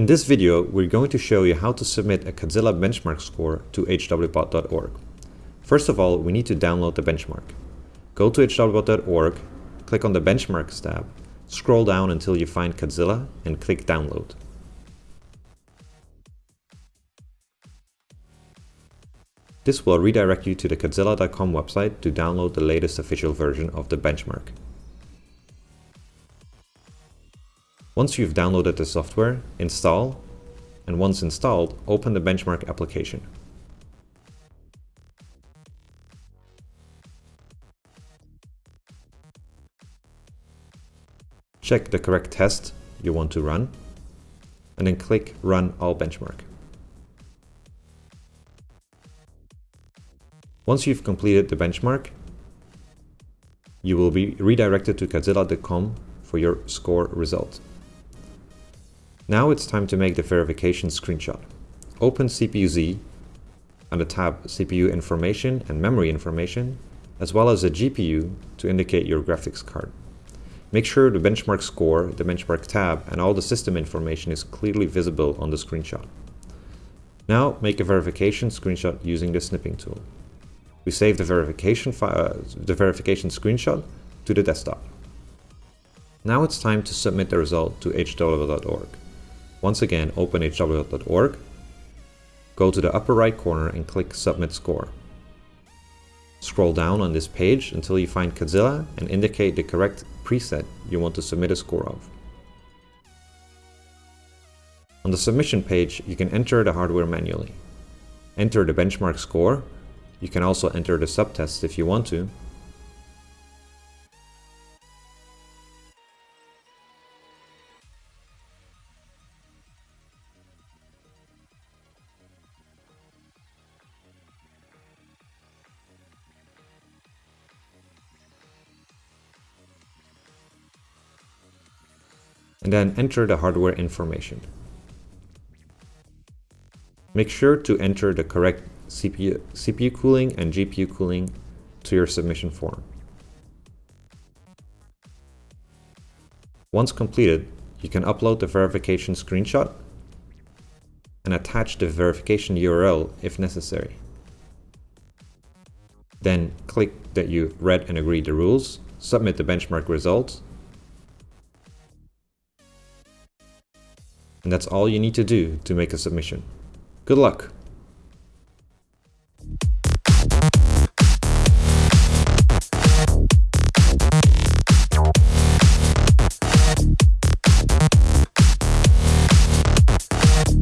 In this video, we're going to show you how to submit a Catzilla benchmark score to hwbot.org. First of all, we need to download the benchmark. Go to hwbot.org, click on the Benchmarks tab, scroll down until you find Catzilla and click Download. This will redirect you to the Catzilla.com website to download the latest official version of the benchmark. Once you've downloaded the software, install, and once installed, open the benchmark application. Check the correct test you want to run, and then click Run All Benchmark. Once you've completed the benchmark, you will be redirected to Catzilla.com for your score result. Now it's time to make the verification screenshot. Open CPU-Z the tab CPU information and memory information, as well as a GPU to indicate your graphics card. Make sure the benchmark score, the benchmark tab, and all the system information is clearly visible on the screenshot. Now make a verification screenshot using the snipping tool. We save the verification, uh, the verification screenshot to the desktop. Now it's time to submit the result to hwbot.org. Once again, open hwbot.org, go to the upper right corner and click Submit Score. Scroll down on this page until you find Catzilla and indicate the correct preset you want to submit a score of. On the submission page, you can enter the hardware manually. Enter the benchmark score. You can also enter the subtest if you want to, and then enter the hardware information. Make sure to enter the correct CPU, CPU cooling and GPU cooling to your submission form. Once completed, you can upload the verification screenshot and attach the verification URL if necessary. Then click that you read and agree the rules, submit the benchmark results, And that's all you need to do to make a submission. Good luck!